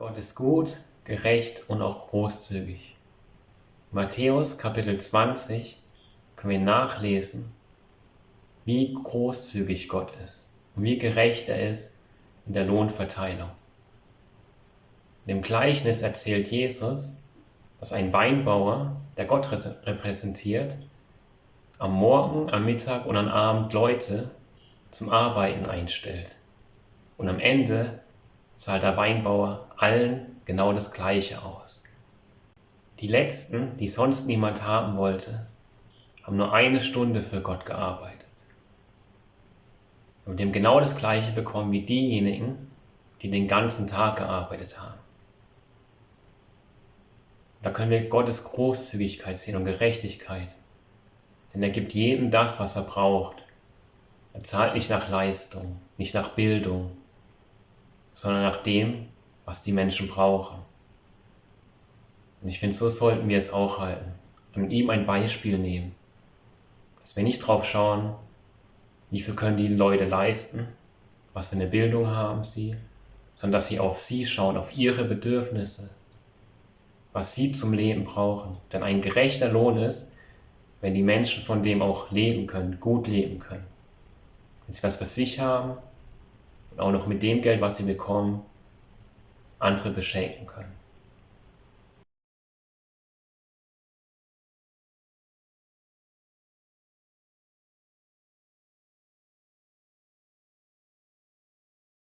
Gott ist gut, gerecht und auch großzügig. Matthäus Kapitel 20 können wir nachlesen, wie großzügig Gott ist und wie gerecht er ist in der Lohnverteilung. In dem Gleichnis erzählt Jesus, dass ein Weinbauer, der Gott repräsentiert, am Morgen, am Mittag und am Abend Leute zum Arbeiten einstellt. Und am Ende zahlt der Weinbauer allen genau das Gleiche aus. Die Letzten, die sonst niemand haben wollte, haben nur eine Stunde für Gott gearbeitet. Und dem genau das Gleiche bekommen wie diejenigen, die den ganzen Tag gearbeitet haben. Da können wir Gottes Großzügigkeit sehen und Gerechtigkeit. Denn er gibt jedem das, was er braucht. Er zahlt nicht nach Leistung, nicht nach Bildung, sondern nach dem, was die Menschen brauchen. Und ich finde, so sollten wir es auch halten. An ihm ein Beispiel nehmen. Dass wir nicht drauf schauen, wie viel können die Leute leisten, was für eine Bildung haben sie, sondern dass sie auf sie schauen, auf ihre Bedürfnisse, was sie zum Leben brauchen. Denn ein gerechter Lohn ist, wenn die Menschen von dem auch leben können, gut leben können. Wenn sie was für sich haben und auch noch mit dem Geld, was sie bekommen, andere beschenken können.